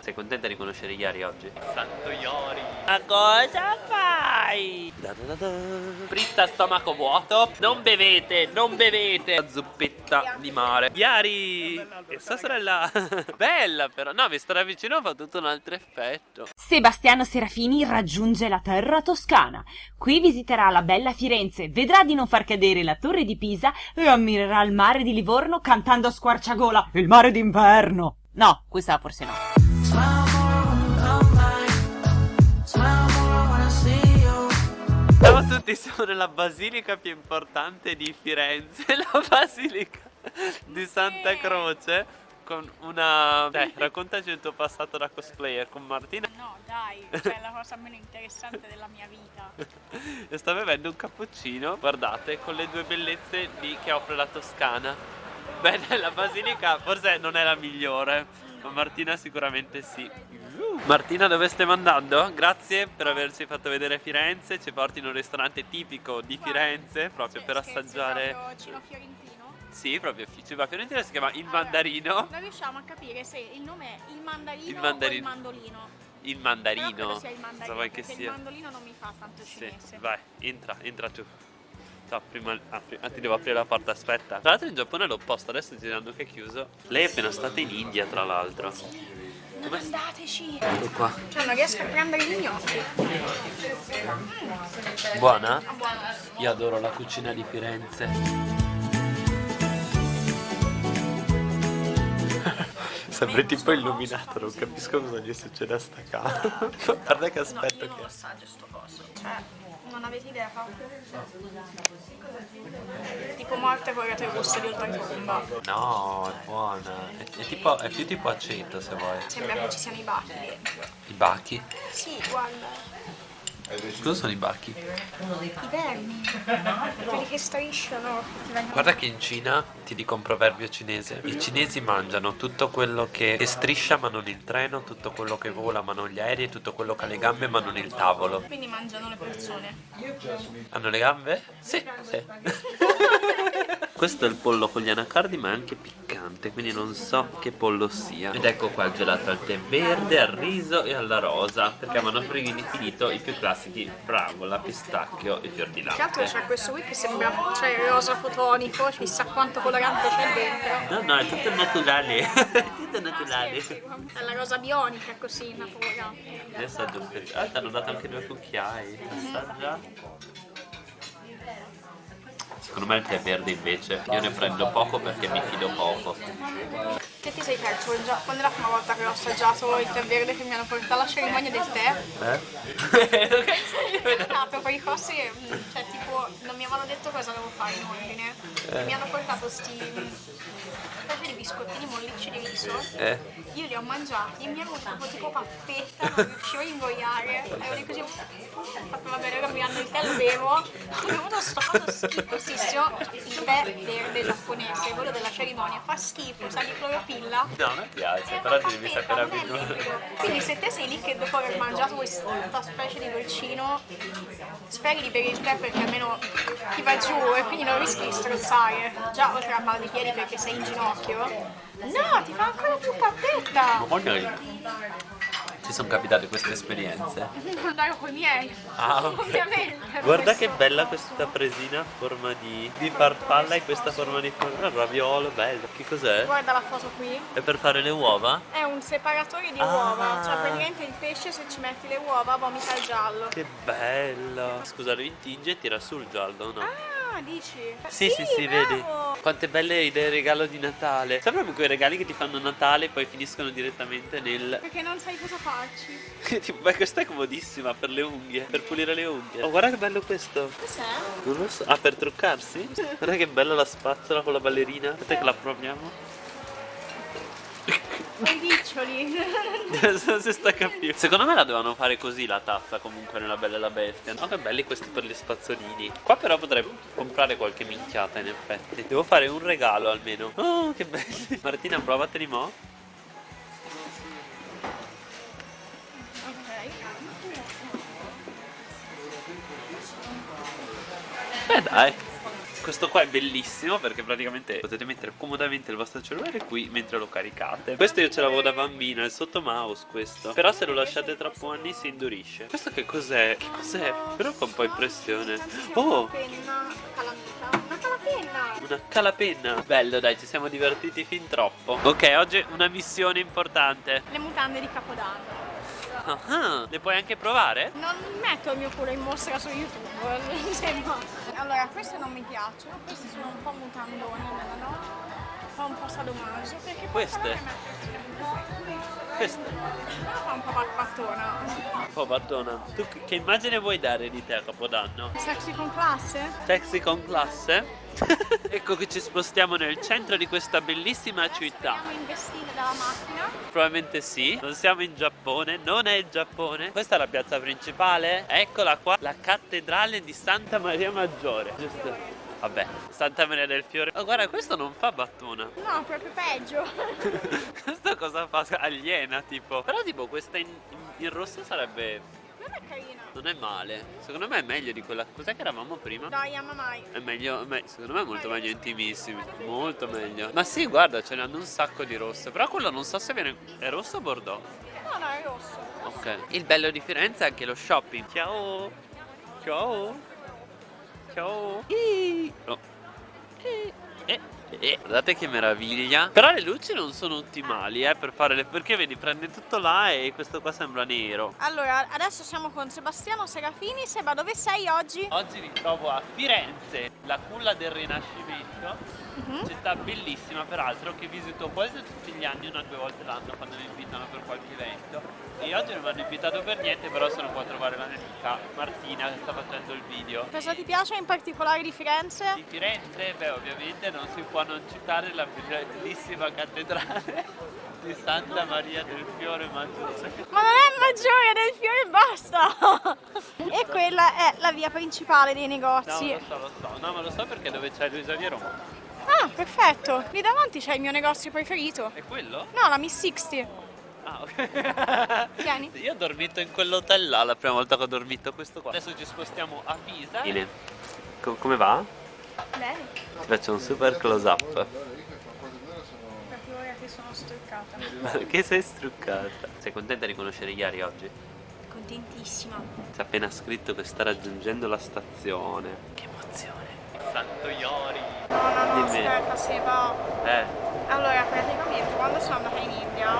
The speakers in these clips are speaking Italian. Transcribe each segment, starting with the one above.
Sei contenta di conoscere Iari oggi? Santo Iori Ma cosa fai? Da da da da. Fritta stomaco vuoto Non bevete, non bevete La zuppetta di mare Iari E sua sorella Bella però No, mi stare vicino fa tutto un altro effetto Sebastiano Serafini raggiunge la terra toscana. Qui visiterà la bella Firenze, vedrà di non far cadere la torre di Pisa e ammirerà il mare di Livorno cantando a squarciagola il mare d'inverno. No, questa forse no. Tutti, siamo nella basilica più importante di Firenze La basilica di Santa Croce con una... Dai, raccontaci il tuo passato da cosplayer con Martina No, dai, è la cosa meno interessante della mia vita. e sta bevendo un cappuccino, guardate, con le due bellezze di che offre la Toscana. Bene, la basilica forse non è la migliore, ma Martina sicuramente sì. Martina dove stiamo andando? Grazie per averci fatto vedere Firenze, ci porti in un ristorante tipico di Firenze proprio per assaggiare... Cino Fiorentino. Sì, proprio ciba fiorentino si chiama il mandarino. Non riusciamo a capire se il nome è il mandarino, Il o mandarino. il mandolino. Il mandarino. sia il mandarino, vuoi che perché sia? il mandolino non mi fa tanto Sì, cinese. vai, entra, entra tu. No, prima apri, ah, ti devo aprire la porta, aspetta. Tra l'altro in Giappone è l'opposto, adesso girando che è chiuso. Lei è appena stata in India, tra l'altro. Non andateci! Ecco qua. Cioè non riesco a prendere gli gnocchi. Buona? Buono. Io adoro la cucina di Firenze. Sempre tipo illuminato, non capisco cosa gli succede a sta casa. Guarda che aspetto non che assaggio sto coso. Cioè, non avete idea. Tipo morte con il gusto di oltretomba. No, è buona. È, è tipo, è più tipo aceto se vuoi. Sembra che ci siano i bachi. I bachi? Sì, guarda. Cosa sono i bachi? I vermi. Quelli che strisciano. Guarda che in Cina, ti dico un proverbio cinese, i cinesi mangiano tutto quello che, che striscia ma non il treno, tutto quello che vola ma non gli aerei, tutto quello che ha le gambe ma non il tavolo. Quindi mangiano le persone. Hanno le gambe? Sì, sì. Questo è il pollo con gli anacardi ma è anche piccante, quindi non so che pollo sia. Ed ecco qua il gelato al tè verde, al riso e alla rosa, perché avevano finito i più classici fragola, pistacchio e fior di Che altro latte. c'è questo qui che sembra cioè, il rosa fotonico, chissà quanto colorante c'è dentro. No, no, è tutto naturale. è tutto naturale. È la rosa bionica così, napoletana. Un po'. Ah, ti hanno dato anche due cucchiai. Assaggia. Secondo me il tè verde invece. Io ne prendo poco perché mi fido poco. Che ti sei perso Quando è la prima volta che ho assaggiato il tè verde che mi hanno portato alla cerimonia del tè? Eh? No, proprio i corsi, mm, cioè tipo, non mi avevano detto cosa devo fare in ordine. Eh. Mi hanno portato sti specie di biscottini mollicci di riso. eh? Io li ho mangiati e mi ero proprio tipo pappetta, non riuscivo a ingoiare. Ero lì così, ho fatto vabbè, ora mi hanno il tè, lo bevo. Ho bevuto sto coso schifosissimo, il tè verde giapponese, quello della cerimonia, fa schifo, sa di cloropilla. No, a me piace, Eh, però ma ti devi sapere abituare. Quindi se te sei lì che dopo aver mangiato questa specie di dolcino speri di bere il tè perché almeno ti va giù e quindi non rischi di strozzare. Già oltre a mal di piedi perché sei in ginocchio. No, ti fa ancora più pappetta! Ok. Ci sono capitate queste esperienze. Andare con i miei. Ah, ok. Ovviamente. Guarda che bella questa presina a forma di, di farfalla e questa forma di forma raviolo, bello. Che cos'è? Guarda la foto qui. È per fare le uova? È un separatore di Ah. uova. Cioè praticamente il pesce se ci metti le uova vomita il giallo. Che bello! Scusa, lo intinge e tira sul giallo, no? Ah, dici? Sì, sì, sì, vedi. bravo. Quante belle idee regalo di Natale. Sai proprio quei regali che ti fanno Natale e poi finiscono direttamente nel... Perché non sai cosa farci. tipo, beh, questa è comodissima per le unghie, per pulire le unghie. Oh, guarda che bello questo. Cos'è? Non lo so. Ah, per truccarsi? Guarda che bella la spazzola con la ballerina. Aspetta che la proviamo. I riccioli. Non si sta capendo. Secondo me la dovevano fare così la tazza comunque nella Bella e la Bestia. No, che belli questi per gli spazzolini. Qua però potrei comprare qualche minchiata in effetti. Devo fare un regalo almeno. Oh, che belli. Martina, provateli mo'. ok. Beh, dai. Questo qua è bellissimo perché praticamente potete mettere comodamente il vostro cellulare qui mentre lo caricate Questo io ce l'avevo da bambina, il sotto mouse questo Però se lo lasciate troppo anni si indurisce Questo che cos'è? Che cos'è? Però fa un po' impressione Oh! Una calapenna. Una calapenna Bello dai, ci siamo divertiti fin troppo Ok, oggi una missione importante Le mutande di Capodanno. Ah, ah, le puoi anche provare? Non metto il mio culo in mostra su YouTube, sembra. Allora, queste non mi piacciono, queste sono un po' mutandone, no? Fa un po' sadomaso, perché poi Queste? Questa Però fa un po' barbattona. Un po' battona Tu che- che immagine vuoi dare di te a Capodanno? Sexy con classe? Sexy con classe? ecco che ci spostiamo nel centro di questa bellissima città Siamo investiti dalla macchina. Probabilmente sì, non siamo in Giappone, non è il Giappone Questa è la piazza principale, eccola qua, la cattedrale di Santa Maria Maggiore Giusto? Vabbè, Santa Maria del Fiore. Oh guarda, questo non fa battona. No, proprio peggio. Questa cosa fa aliena tipo. Però tipo questa in, in- rosso sarebbe... Non è carina. non è male. Secondo me è meglio di quella... Cos'è che eravamo prima? Dai, ama mai. È meglio, me- secondo me è molto meglio intimissimi. Molto meglio. Ma sì, guarda, ce ne hanno un sacco di rosse Però quello non so se viene... È rosso o bordeaux? No, no, è rosso. Ok. Il bello di Firenze è anche lo shopping. Ciao. Ciao Ciao. Oh. Eh, eh. Guardate che meraviglia Però le luci non sono ottimali eh, per fare le... Perché vedi prende tutto là e questo qua sembra nero Allora, adesso siamo con Sebastiano Serafini. Seba, dove sei oggi? Oggi mi trovo a Firenze, la culla del Rinascimento Mhm. Città bellissima peraltro che visito quasi tutti gli anni, una o due volte l'anno quando mi invitano per qualche evento E oggi non mi hanno invitato per niente però sono qua a trovare la mia amica Martina che sta facendo il video Cosa ti piace in particolare di Firenze? Di Firenze, beh ovviamente non si può non citare la bellissima cattedrale di Santa Maria del Fiore Maggiore Ma non è maggiore del fiore e basta! e quella è la via principale dei No negozi. lo so, lo so, no ma lo so perché dove c'è Luisa di Roma Ah, perfetto! Lì davanti c'è il mio negozio preferito. È quello? No, la Miss 60. Ah, ok. Vieni. Io ho dormito in quell'hotel là la prima volta che ho dormito questo qua. Adesso ci spostiamo a Pisa. Ine, come va? Bene. Ti faccio un super close up. Che sono struccata. che sei struccata. Sei contenta di conoscere Iari oggi? Contentissima. Ci ha appena scritto che sta raggiungendo la stazione. Che emozione. Santo Iori. No, no, no, Dimmi. aspetta, Seba. Eh, Allora, praticamente quando sono andata in India,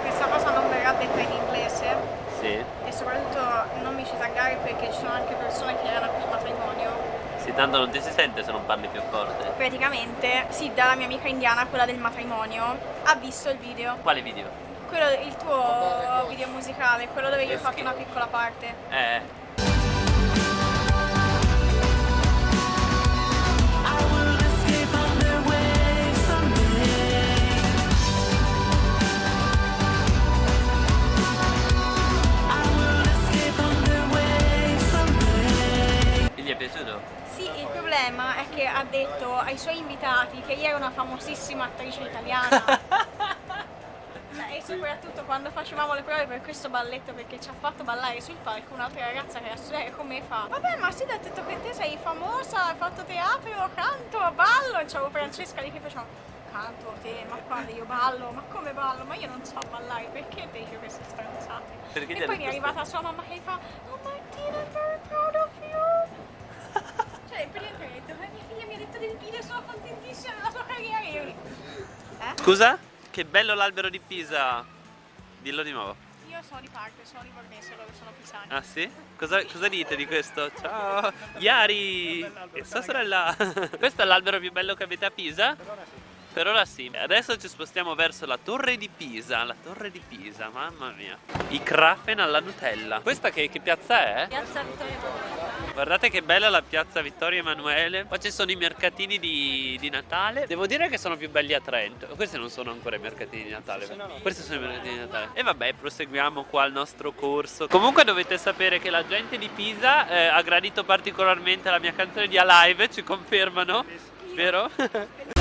questa cosa non verrà detta in inglese sì. e soprattutto non mi ci taggare perché ci sono anche persone che erano più matrimonio. Sì, tanto non ti si sente se non parli più forte. Praticamente, Sidda, la mia amica indiana, quella del matrimonio, ha visto il video. Quale video? Quello, il tuo video musicale, quello dove io ho fatto una piccola parte. Eh. Che ha detto ai suoi invitati che io ero una famosissima attrice italiana. Cioè, e soprattutto quando facevamo le prove per questo balletto perché ci ha fatto ballare sul palco un'altra ragazza che era studiare con me fa Vabbè ma sì, ha detto che te sei famosa, hai fatto teatro, canto, ballo e c'avevo Francesca lì che faceva canto, te, ma quando io ballo, ma come ballo? Ma io non so ballare, perché te dici queste stronzate? Perché e poi mi è arrivata sua mamma che fa Oh Martina, I'm very proud of you sono contentissima della sua carriera lì. Eh? Scusa? Che bello l'albero di Pisa. Dillo di nuovo. Io sono di parte, sono livornese, loro sono pisani. Ah sì? Cosa, cosa dite di questo? Ciao! Iari! E sua sorella! Questo è l'albero più bello che avete a Pisa? Per ora sì. Adesso ci spostiamo verso la torre di Pisa. La torre di Pisa, mamma mia. I Krafen alla Nutella. Questa che, che piazza è? Piazza Vittorio Emanuele. Guardate che bella la piazza Vittorio Emanuele. Qua ci sono i mercatini di, di Natale. Devo dire che sono più belli a Trento. Questi non sono ancora i mercatini di Natale. Questi sono i mercatini di Natale. E vabbè, proseguiamo qua il nostro corso. Comunque dovete sapere che la gente di Pisa eh, ha gradito particolarmente la mia canzone di Alive, ci confermano? Vero?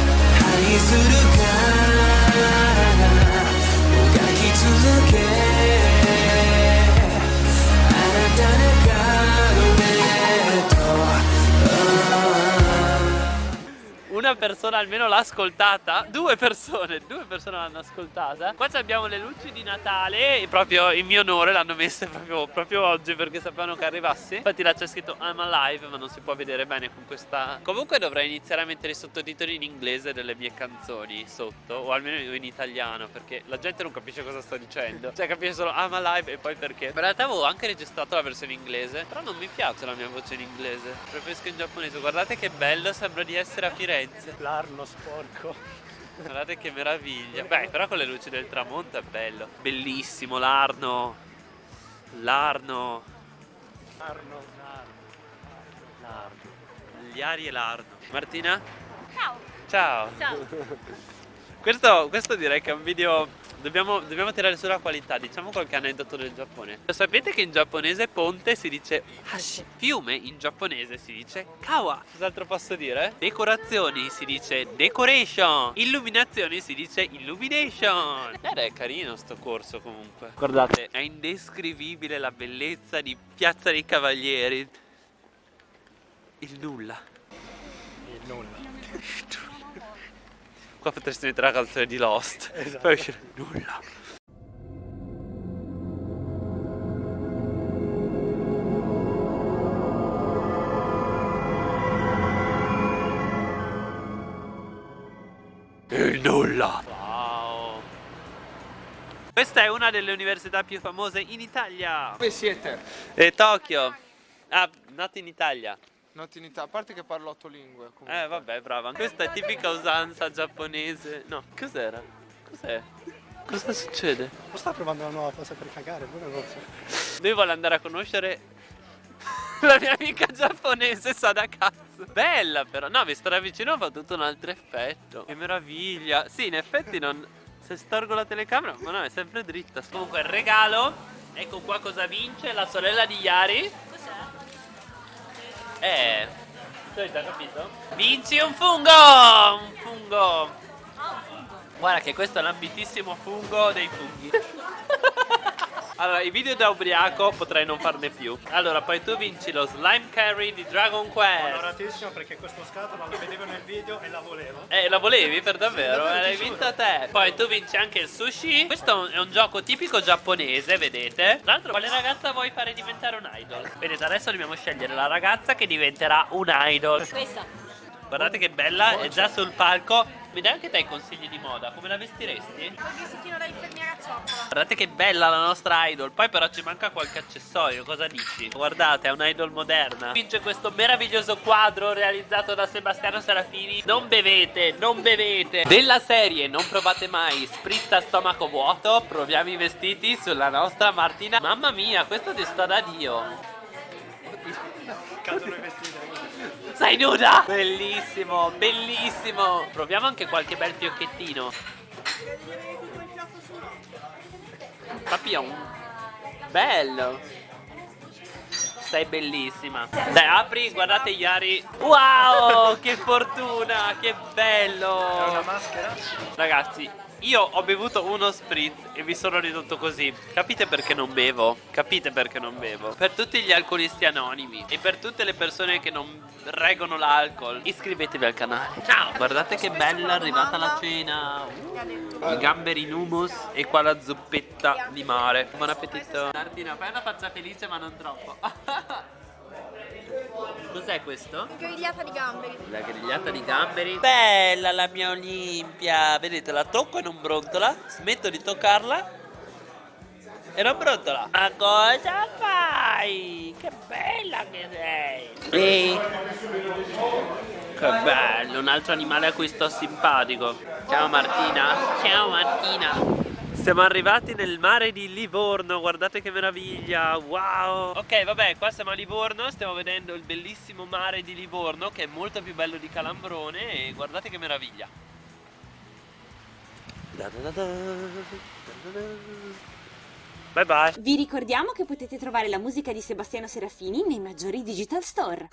una persona almeno l'ha ascoltata. Due persone, due persone l'hanno ascoltata. Qua abbiamo le luci di Natale e proprio in mio onore l'hanno messe proprio, proprio oggi perché sapevano che arrivassi. Infatti là c'è scritto I'm alive ma non si può vedere bene con questa... Comunque dovrei iniziare a mettere i sottotitoli in inglese delle mie canzoni sotto o almeno in italiano perché la gente non capisce cosa sto dicendo. Cioè capisce solo I'm alive e poi perché. In realtà avevo anche registrato la versione inglese però non mi piace la mia voce in inglese. Preferisco in giapponese. Guardate che bello, sembra di essere a Firenze. L'arno sporco. Guardate che meraviglia. Beh, però con le luci del tramonto è bello. Bellissimo l'Arno. L'Arno. L'arno, l'arno. L'Arno. Gli Ari e l'Arno. Martina? Ciao. Ciao. Ciao. Questo, questo direi che è un video. Dobbiamo, dobbiamo tirare sulla qualità. Diciamo qualche aneddoto del Giappone. Lo sapete che in giapponese ponte si dice hashi. Fiume in giapponese si dice kawa. Cos'altro posso dire? Decorazioni si dice decoration. Illuminazioni si dice illumination. Ed è carino sto corso comunque. Guardate, è indescrivibile la bellezza di Piazza dei Cavalieri. Il nulla. Il nulla. Qua potresti mettere la canzone di Lost. Esatto. Poi uscire nulla. Il nulla. Wow. Questa è una delle università più famose in Italia. Dove siete? E Tokyo. Ah, nato in Italia. Noti in Italia, a parte che parlo otto lingue. Comunque. Eh vabbè brava Questa è tipica usanza giapponese No cos'era? Cos'è? Cosa succede? Non sta provando una nuova cosa per cagare, pure so. Lui vuole andare a conoscere La mia amica giapponese sa da cazzo Bella però No visto da vicino fa tutto un altro effetto Che meraviglia Sì in effetti non Se storgo la telecamera Ma no è sempre dritta Comunque il regalo Ecco qua cosa vince La sorella di Yari Eh. Tu hai già capito? Vinci un fungo! Un fungo. Guarda che questo è l'ambitissimo fungo dei funghi Allora, i video da ubriaco potrei non farne più Allora, poi tu vinci lo slime carry di Dragon Quest Onoratissimo perché questo scatola lo vedevo nel video e la volevo. Eh, la volevi per davvero? Eh, L'hai vinta te Poi tu vinci anche il sushi Questo è un gioco tipico giapponese, vedete? Tra l'altro, quale ragazza vuoi fare diventare un idol? Vedete, adesso dobbiamo scegliere la ragazza che diventerà un idol Questa. Guardate che bella, è già sul palco Mi dai anche te i consigli di moda? Come la vestiresti? Quel vestitino da infermiera zoccola. Guardate che bella la nostra idol Poi però ci manca qualche accessorio Cosa dici? Guardate è una idol moderna Vince questo meraviglioso quadro Realizzato da Sebastiano Serafini Non bevete, non bevete Della serie non provate mai Spritz a stomaco vuoto Proviamo i vestiti sulla nostra Martina Mamma mia questo ti sta da Dio Cadono i vestiti. Sei nuda? Bellissimo, bellissimo. Proviamo anche qualche bel fiocchettino. Papillon Bello. Sei bellissima. Dai apri guardate Yari. Wow che fortuna Che bello. È una maschera? Ragazzi io ho bevuto uno spritz e mi sono ridotto così. Capite perché non bevo? Capite perché non bevo? Per tutti gli alcolisti anonimi E per tutte le persone che non reggono l'alcol Iscrivetevi al canale. Ciao. Guardate che bella è arrivata la cena. I gamberi in hummus E qua la zuppetta di mare. Buon appetito. Martina fai una faccia felice ma non troppo Cos'è questo? Grigliata di gamberi. La grigliata di gamberi? Bella la mia Olimpia. Vedete la tocco e non brontola Smetto di toccarla E non brontola Ma cosa fai? Che bella che sei. Ehi Che bello Un altro animale a cui sto simpatico. Ciao Martina. Ciao Martina siamo arrivati nel mare di Livorno, guardate che meraviglia, wow! Ok vabbè, qua siamo a Livorno, stiamo vedendo il bellissimo mare di Livorno Che è molto più bello di Calambrone e guardate che meraviglia! Bye bye. Vi ricordiamo che potete trovare la musica di Sebastiano Serafini nei maggiori digital store.